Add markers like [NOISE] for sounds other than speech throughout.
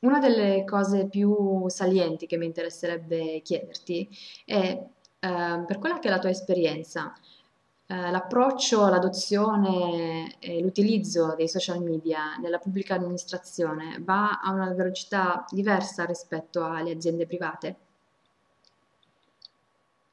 una delle cose più salienti che mi interesserebbe chiederti è, eh, per quella che è la tua esperienza, eh, l'approccio all'adozione e l'utilizzo dei social media nella pubblica amministrazione va a una velocità diversa rispetto alle aziende private?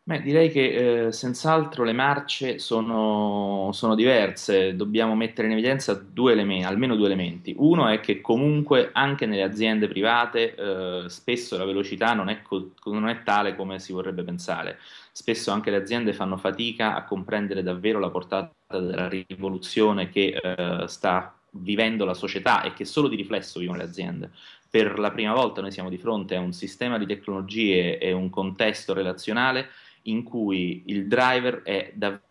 Beh, direi che eh, senz'altro le marce sono, sono diverse, dobbiamo mettere in evidenza due elementi, almeno due elementi. Uno è che comunque anche nelle aziende private eh, spesso la velocità non è, co- non è tale come si vorrebbe pensare. Spesso anche le aziende fanno fatica a comprendere davvero la portata della rivoluzione che eh, sta vivendo la società e che solo di riflesso vivono le aziende per la prima volta noi siamo di fronte a un sistema di tecnologie e un contesto relazionale in cui il driver è davvero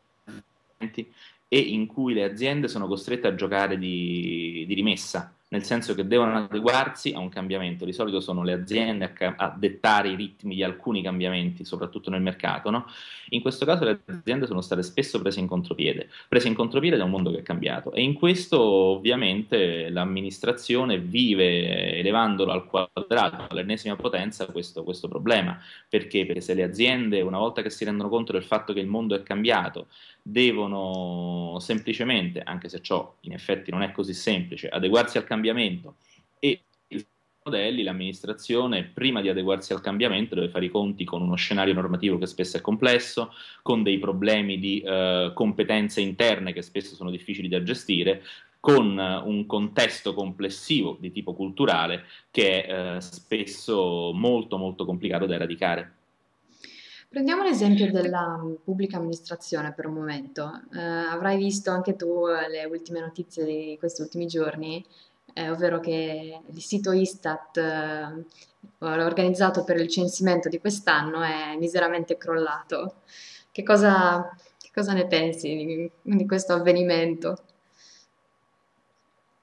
e in cui le aziende sono costrette a giocare di, di rimessa nel senso che devono adeguarsi a un cambiamento. Di solito sono le aziende a, a dettare i ritmi di alcuni cambiamenti, soprattutto nel mercato. No? In questo caso le aziende sono state spesso prese in contropiede, prese in contropiede da un mondo che è cambiato e in questo ovviamente l'amministrazione vive elevandolo al quadrato, all'ennesima potenza, questo, questo problema. Perché? Perché se le aziende, una volta che si rendono conto del fatto che il mondo è cambiato, devono semplicemente, anche se ciò in effetti non è così semplice, adeguarsi al cambiamento e i modelli, l'amministrazione prima di adeguarsi al cambiamento deve fare i conti con uno scenario normativo che spesso è complesso, con dei problemi di eh, competenze interne che spesso sono difficili da gestire, con un contesto complessivo di tipo culturale che è eh, spesso molto molto complicato da eradicare. Prendiamo l'esempio della mm, pubblica amministrazione per un momento. Eh, avrai visto anche tu eh, le ultime notizie di questi ultimi giorni, eh, ovvero che il sito Istat eh, organizzato per il censimento di quest'anno è miseramente crollato. Che cosa, che cosa ne pensi di, di questo avvenimento?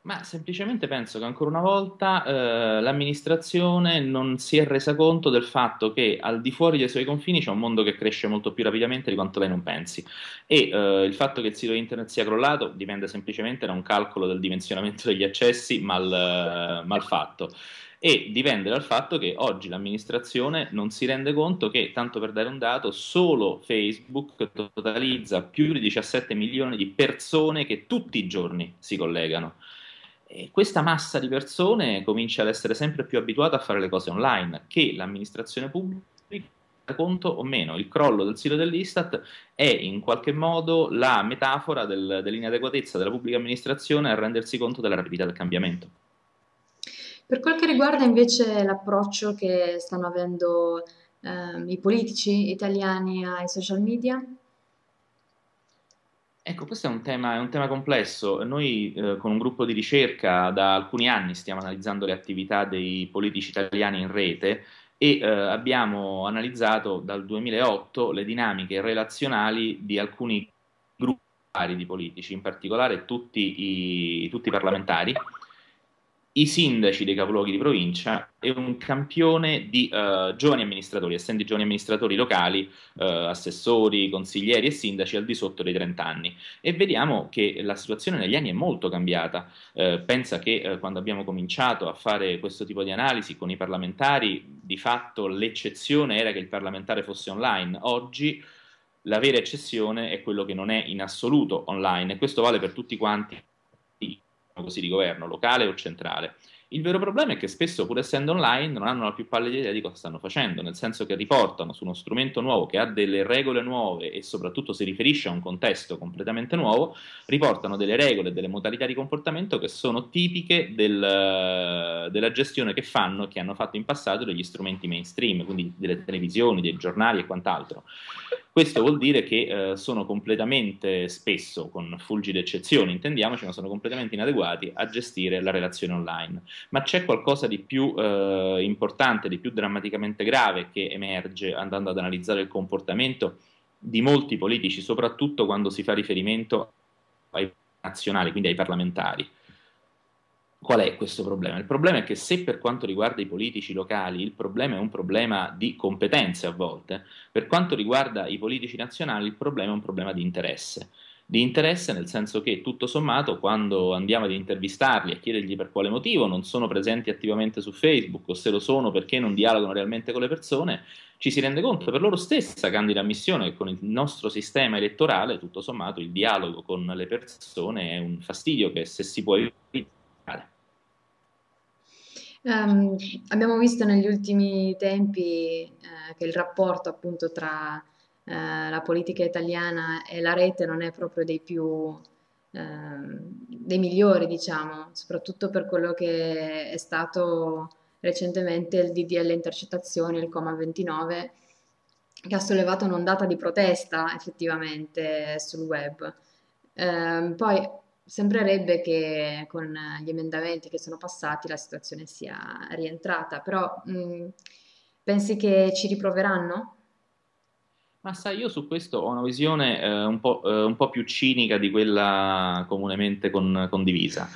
Ma semplicemente penso che ancora una volta eh, l'amministrazione non si è resa conto del fatto che al di fuori dei suoi confini c'è un mondo che cresce molto più rapidamente di quanto lei non pensi. E eh, il fatto che il sito internet sia crollato dipende semplicemente da un calcolo del dimensionamento degli accessi mal, eh, mal fatto. E dipende dal fatto che oggi l'amministrazione non si rende conto che, tanto per dare un dato, solo Facebook totalizza più di 17 milioni di persone che tutti i giorni si collegano. E questa massa di persone comincia ad essere sempre più abituata a fare le cose online, che l'amministrazione pubblica conto o meno. Il crollo del sito dell'Istat è in qualche modo la metafora del, dell'inadeguatezza della pubblica amministrazione a rendersi conto della rapidità del cambiamento. Per quel che riguarda invece l'approccio che stanno avendo eh, i politici italiani ai social media, Ecco, questo è un tema, è un tema complesso. Noi eh, con un gruppo di ricerca da alcuni anni stiamo analizzando le attività dei politici italiani in rete e eh, abbiamo analizzato dal 2008 le dinamiche relazionali di alcuni gruppi di politici, in particolare tutti i, tutti i parlamentari i sindaci dei capoluoghi di provincia e un campione di uh, giovani amministratori, essendo giovani amministratori locali, uh, assessori, consiglieri e sindaci al di sotto dei 30 anni. E vediamo che la situazione negli anni è molto cambiata. Uh, pensa che quando abbiamo cominciato a fare questo tipo di analisi con i parlamentari, di fatto l'eccezione era che il parlamentare fosse online. Oggi la vera eccezione è quello che non è in assoluto online e questo vale per tutti quanti così, di governo locale o centrale. Il vero problema è che spesso, pur essendo online, non hanno la più pallida idea di cosa stanno facendo, nel senso che riportano su uno strumento nuovo che ha delle regole nuove e soprattutto si riferisce a un contesto completamente nuovo, riportano delle regole delle modalità di comportamento che sono tipiche del, della gestione che fanno e che hanno fatto in passato degli strumenti mainstream, quindi delle televisioni, dei giornali e quant'altro. Questo vuol dire che eh, sono completamente, spesso, con fulgide eccezioni, intendiamoci, ma sono completamente inadeguati a gestire la relazione online. Ma c'è qualcosa di più eh, importante, di più drammaticamente grave che emerge andando ad analizzare il comportamento di molti politici, soprattutto quando si fa riferimento ai nazionali, quindi ai parlamentari. Qual è questo problema? Il problema è che se per quanto riguarda i politici locali il problema è un problema di competenze a volte, per quanto riguarda i politici nazionali il problema è un problema di interesse. di interesse, nel senso che tutto sommato quando andiamo ad intervistarli e chiedergli per quale motivo non sono presenti attivamente su Facebook o se lo sono perché non dialogano realmente con le persone, ci si rende conto per loro stessa, candida ammissione, che con il nostro sistema elettorale, tutto sommato, il dialogo con le persone è un fastidio che se si può evitare. Um, abbiamo visto negli ultimi tempi eh, che il rapporto appunto tra eh, la politica italiana e la rete non è proprio dei più eh, dei migliori, diciamo, soprattutto per quello che è stato recentemente il DDL intercettazioni, il Coma 29, che ha sollevato un'ondata di protesta effettivamente sul web. Eh, poi sembrerebbe che con gli emendamenti che sono passati la situazione sia rientrata, però mh, pensi che ci riproveranno? Ma sai, io su questo ho una visione eh, un po', eh, un po' più cinica di quella comunemente con- condivisa,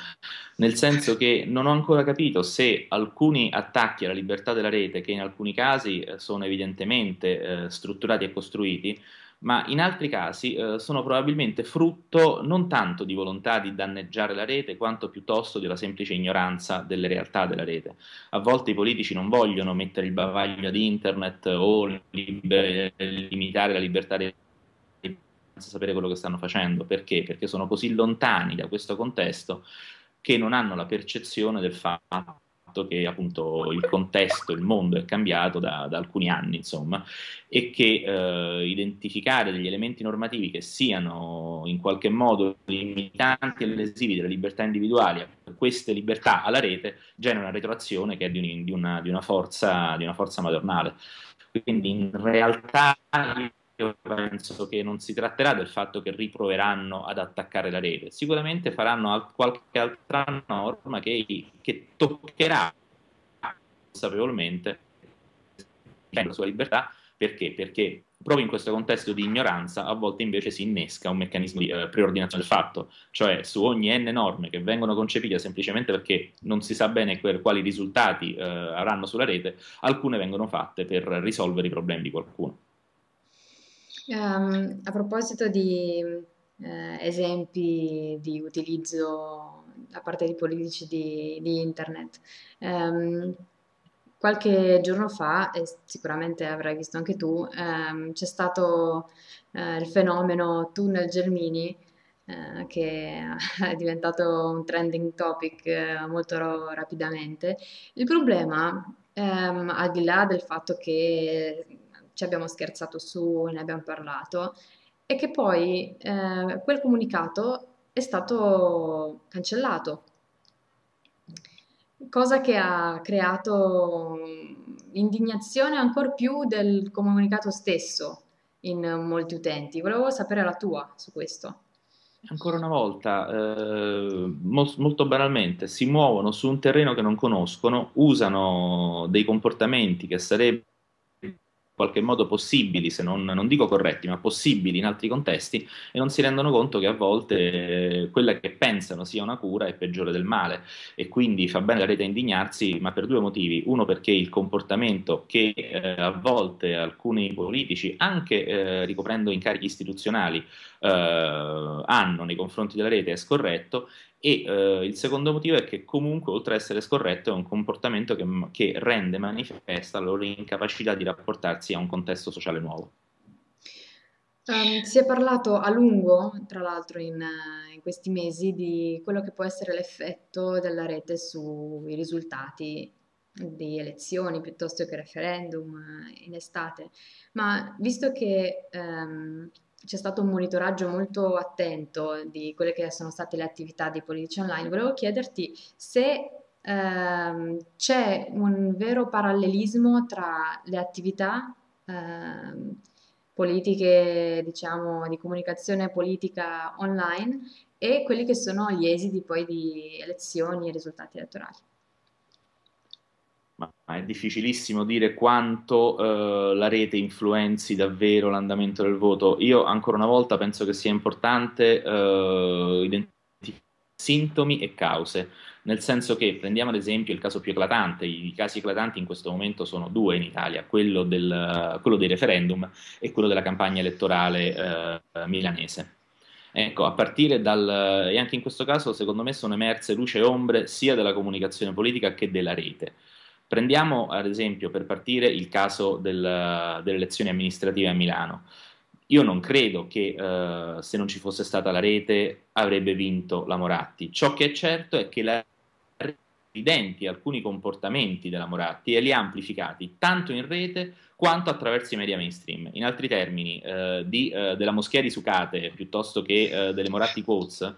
nel senso che non ho ancora capito se alcuni attacchi alla libertà della rete, che in alcuni casi eh, sono evidentemente eh, strutturati e costruiti, ma in altri casi eh, sono probabilmente frutto non tanto di volontà di danneggiare la rete, quanto piuttosto una semplice ignoranza delle realtà della rete. A volte i politici non vogliono mettere il bavaglio ad internet o liber- limitare la libertà di senza sapere quello che stanno facendo. Perché? Perché sono così lontani da questo contesto che non hanno la percezione del fatto fatto che appunto il contesto, il mondo è cambiato da, da alcuni anni, insomma, e che eh, identificare degli elementi normativi che siano in qualche modo limitanti e lesivi delle libertà individuali, queste libertà alla rete, genera una retroazione che è di, un, di, una, di, una, forza, di una forza madornale. Quindi in realtà io penso che non si tratterà del fatto che riproveranno ad attaccare la rete, sicuramente faranno qualche altra norma che, che toccherà consapevolmente la sua libertà, perché? Perché proprio in questo contesto di ignoranza a volte invece si innesca un meccanismo di eh, preordinazione del fatto, cioè su ogni n norme che vengono concepite semplicemente perché non si sa bene quali risultati eh, avranno sulla rete, alcune vengono fatte per risolvere i problemi di qualcuno. Um, a proposito di eh, esempi di utilizzo da parte di politici di, di internet, um, qualche giorno fa, e sicuramente avrai visto anche tu, um, c'è stato uh, il fenomeno tunnel Gelmini, uh, che [LAUGHS] è diventato un trending topic uh, molto rapidamente. Il problema, al di là del fatto che ci abbiamo scherzato su, ne abbiamo parlato, e che poi eh, quel comunicato è stato cancellato, cosa che ha creato indignazione ancora più del comunicato stesso in molti utenti. Volevo sapere la tua su questo. Ancora una volta, eh, mo- molto banalmente, si muovono su un terreno che non conoscono, usano dei comportamenti che sarebbero qualche modo possibili, se non, non, dico corretti, ma possibili in altri contesti, e non si rendono conto che a volte eh, quella che pensano sia una cura è peggiore del male. E quindi fa bene la rete a indignarsi, ma per due motivi. Uno perché il comportamento che eh, a volte alcuni politici, anche eh, ricoprendo incarichi istituzionali, eh, hanno nei confronti della rete è scorretto e eh, il secondo motivo è che comunque, oltre ad essere scorretto, è un comportamento che, che rende manifesta la loro incapacità di rapportarsi a un contesto sociale nuovo. Um, si è parlato a lungo, tra l'altro, in, in, questi mesi di quello che può essere l'effetto della rete sui risultati di elezioni piuttosto che referendum in estate. Ma visto che um, c'è stato un monitoraggio molto attento di quelle che sono state le attività dei politici online. Volevo chiederti se ehm, c'è un vero parallelismo tra le attività ehm, politiche, diciamo, di comunicazione politica online e quelli che sono gli esiti poi di elezioni e risultati elettorali è difficilissimo dire quanto eh, la rete influenzi davvero l'andamento del voto. Io ancora una volta penso che sia importante eh, identificare sintomi e cause, nel senso che prendiamo ad esempio il caso più eclatante, i casi eclatanti in questo momento sono due in Italia, quello, del, quello dei referendum e quello della campagna elettorale eh, milanese. Ecco, a partire dal... e anche in questo caso secondo me sono emerse luce e ombre sia della comunicazione politica che della rete. Prendiamo ad esempio per partire il caso del, delle elezioni amministrative a Milano. Io non credo che eh, se non ci fosse stata la rete avrebbe vinto la Moratti. Ciò che è certo è che la evidenti alcuni comportamenti della Moratti e li ha amplificati tanto in rete quanto attraverso i media mainstream. In altri termini, eh, di, eh, della moschea di Sucate piuttosto che eh, delle Moratti Quotes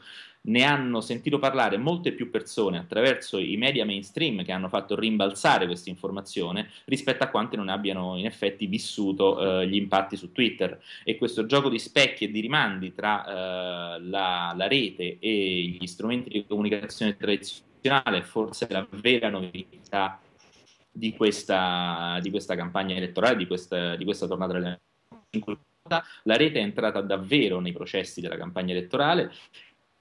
ne hanno sentito parlare molte più persone attraverso i media mainstream che hanno fatto rimbalzare questa informazione rispetto a quante non abbiano in effetti vissuto eh, gli impatti su Twitter. E questo gioco di specchi e di rimandi tra eh, la, la, rete e gli strumenti di comunicazione tradizionale è forse la vera novità di questa, di questa campagna elettorale, di questa, di questa tornata delle la rete è entrata davvero nei processi della campagna elettorale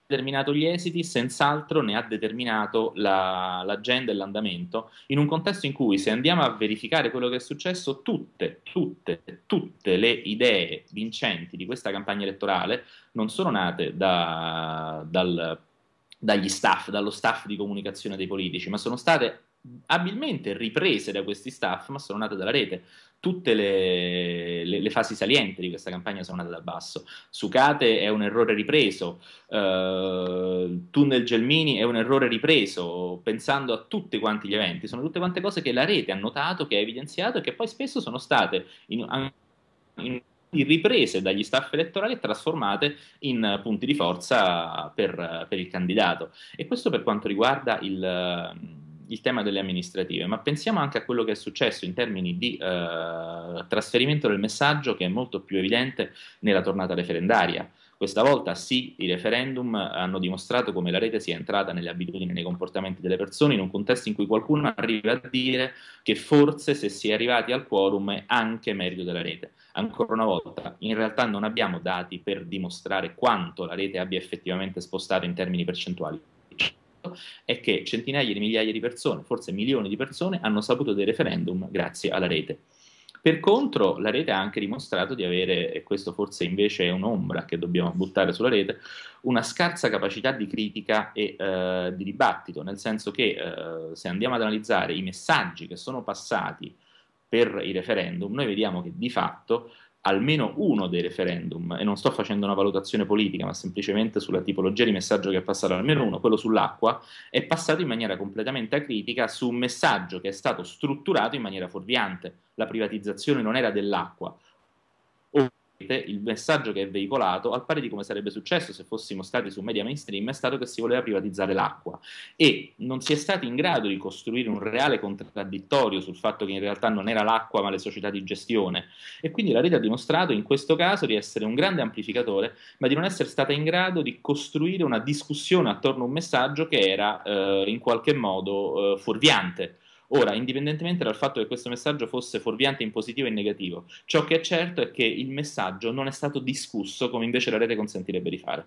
determinato gli esiti, senz'altro ne ha determinato la, l'agenda e l'andamento, in un contesto in cui se andiamo a verificare quello che è successo, tutte, tutte, tutte le idee vincenti di questa campagna elettorale non sono nate da, dal, dagli staff, dallo staff di comunicazione dei politici, ma sono state abilmente riprese da questi staff, ma sono nate dalla rete tutte le, le, le, fasi salienti di questa campagna sono nate da basso. Sucate è un errore ripreso, uh, Tunnel Gelmini è un errore ripreso, pensando a tutti quanti gli eventi, sono tutte quante cose che la rete ha notato, che ha evidenziato e che poi spesso sono state in, in riprese dagli staff elettorali e trasformate in punti di forza per, per il candidato. E questo per quanto riguarda il il tema delle amministrative, ma pensiamo anche a quello che è successo in termini di eh, trasferimento del messaggio che è molto più evidente nella tornata referendaria. Questa volta sì, i referendum hanno dimostrato come la rete sia entrata nelle abitudini e nei comportamenti delle persone in un contesto in cui qualcuno arriva a dire che forse se si è arrivati al quorum è anche merito della rete. Ancora una volta, in realtà non abbiamo dati per dimostrare quanto la rete abbia effettivamente spostato in termini percentuali è che centinaia di migliaia di persone, forse milioni di persone, hanno saputo dei referendum grazie alla rete. Per contro, la rete ha anche dimostrato di avere, e questo forse invece è un'ombra che dobbiamo buttare sulla rete, una scarsa capacità di critica e eh, di dibattito, nel senso che eh, se andiamo ad analizzare i messaggi che sono passati per i referendum, noi vediamo che di fatto almeno uno dei referendum, e non sto facendo una valutazione politica, ma semplicemente sulla tipologia di messaggio che è passato, almeno uno, quello sull'acqua, è passato in maniera completamente acritica su un messaggio che è stato strutturato in maniera fuorviante. La privatizzazione non era dell'acqua, il messaggio che è veicolato, al pari di come sarebbe successo se fossimo stati su media mainstream, è stato che si voleva privatizzare l'acqua. E non si è stati in grado di costruire un reale contraddittorio sul fatto che in realtà non era l'acqua ma le società di gestione. E quindi la rete ha dimostrato in questo caso di essere un grande amplificatore ma di non essere stata in grado di costruire una discussione attorno a un messaggio che era eh, in qualche modo eh, fuorviante Ora, indipendentemente dal fatto che questo messaggio fosse fuorviante in positivo e in negativo, ciò che è certo è che il messaggio non è stato discusso come invece la rete consentirebbe di fare.